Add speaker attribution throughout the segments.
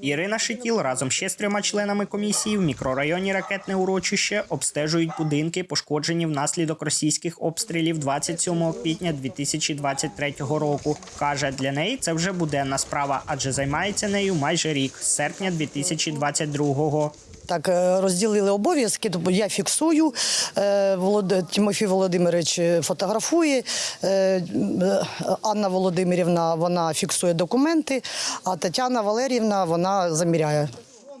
Speaker 1: Ірина Шитіл разом ще з трьома членами комісії в мікрорайоні Ракетне урочище обстежують будинки, пошкоджені внаслідок російських обстрілів 27 квітня 2023 року. Каже, для неї це вже буденна справа, адже займається нею майже рік з серпня 2022-го.
Speaker 2: Так, е, розділили обов'язки, тобто я фіксую, е, Тимофій Володимирович е, фотографує, Анна Володимирівна вона фіксує документи, а Тетяна Валерівна вона заміряє.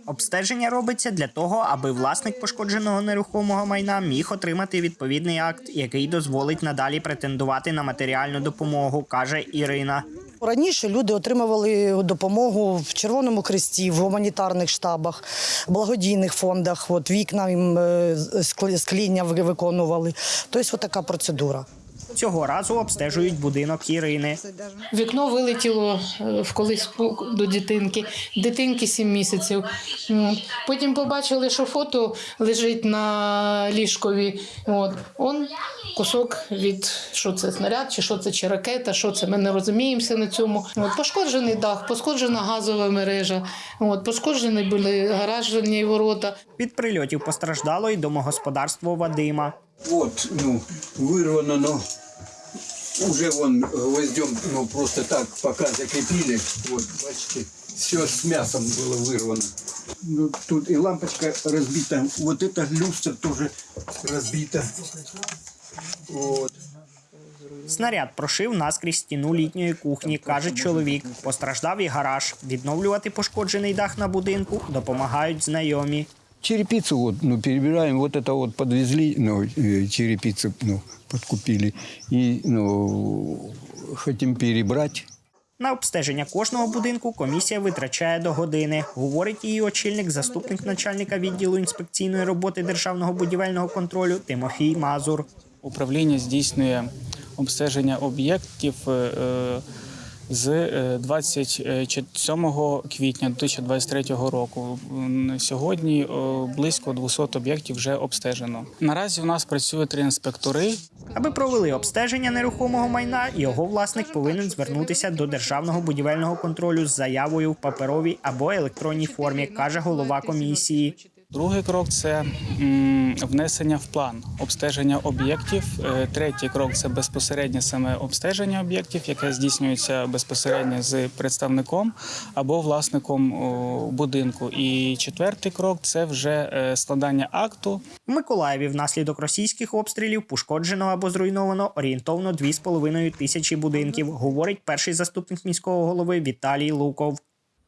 Speaker 1: Обстеження робиться для того, аби власник пошкодженого нерухомого майна міг отримати відповідний акт, який дозволить надалі претендувати на матеріальну допомогу, каже Ірина.
Speaker 2: Раніше люди отримували допомогу в Червоному Хресті, в гуманітарних штабах, благодійних фондах. От вікна їм е, склі- скління ви- виконували. Тобто, така процедура.
Speaker 1: Цього разу обстежують будинок Ірини.
Speaker 3: Вікно вилетіло е, в колиску до дитинки, дитинки 7 місяців. Потім побачили, що фото лежить на ліжкові. От. Он кусок від що це снаряд, чи що це, чи ракета, що це. Ми не розуміємося на цьому. От. Пошкоджений дах, пошкоджена газова мережа, от. пошкоджені були гаражні ворота.
Speaker 1: Від прильотів постраждало й домогосподарство Вадима.
Speaker 4: Вот, ну, вырвано, но уже вон гвоздем, ну, просто так пока закрепили. Вот, бачите, все с мясом было вырвано. Ну, тут и лампочка разбита. Вот эта люстра тоже разбита. Вот.
Speaker 1: Снаряд прошив наскрізь стіну літньої кухні, каже чоловік. Постраждав і гараж. Відновлювати пошкоджений дах на будинку допомагають знайомі.
Speaker 4: Черепицу вот, ну, перебираем, вот это вот подвезли, ну, э, черепицу, ну, подкупили. И, ну, хотим перебрать.
Speaker 1: На обстеження кожного будинку комісія витрачає до години, говорить її очільник, заступник начальника відділу інспекційної роботи державного будівельного контролю Тимофій Мазур.
Speaker 5: Управління здійснює обстеження об'єктів е, е, з е, 27 квітня 2023 року. Сьогодні е, близько 200 об'єктів вже обстежено. Наразі у нас працює три інспектори.
Speaker 1: Аби провели обстеження нерухомого майна, його власник повинен звернутися до державного будівельного контролю з заявою в паперовій або електронній формі, каже голова комісії.
Speaker 5: Другий крок це внесення в план обстеження об'єктів. Е, Третій крок це безпосереднє саме обстеження об'єктів, яке здійснюється безпосередньо з представником або власником будинку. І четвертий крок це вже е, складання акту
Speaker 1: В Миколаєві внаслідок російських обстрілів пошкоджено або зруйновано орієнтовно 2,5 тисячі будинків, говорить перший заступник міського голови Віталій Луков.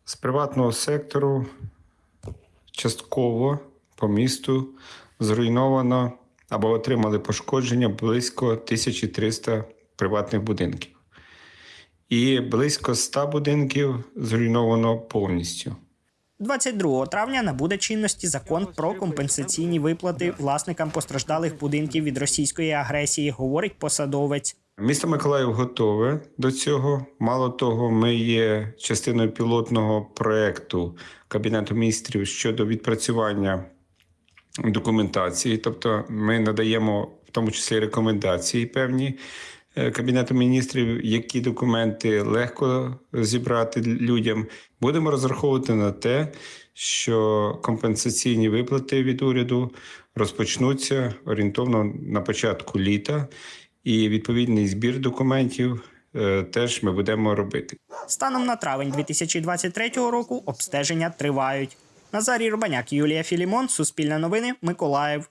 Speaker 6: З приватного сектору частково по місту зруйновано або отримали пошкодження близько 1300 приватних будинків. І близько 100 будинків зруйновано повністю.
Speaker 1: 22 травня набуде чинності закон про компенсаційні виплати власникам постраждалих будинків від російської агресії, говорить посадовець.
Speaker 6: Місто Миколаїв готове до цього. Мало того, ми є частиною пілотного проекту Кабінету міністрів щодо відпрацювання документації. Тобто, ми надаємо в тому числі рекомендації певні е, Кабінету міністрів, які документи легко зібрати людям. Будемо розраховувати на те, що компенсаційні виплати від уряду розпочнуться орієнтовно на початку літа, і відповідний збір документів е, теж ми будемо робити.
Speaker 1: Станом на травень 2023 року обстеження тривають. Назарій Рубаняк, Юлія Філімон, Суспільне новини, Миколаїв.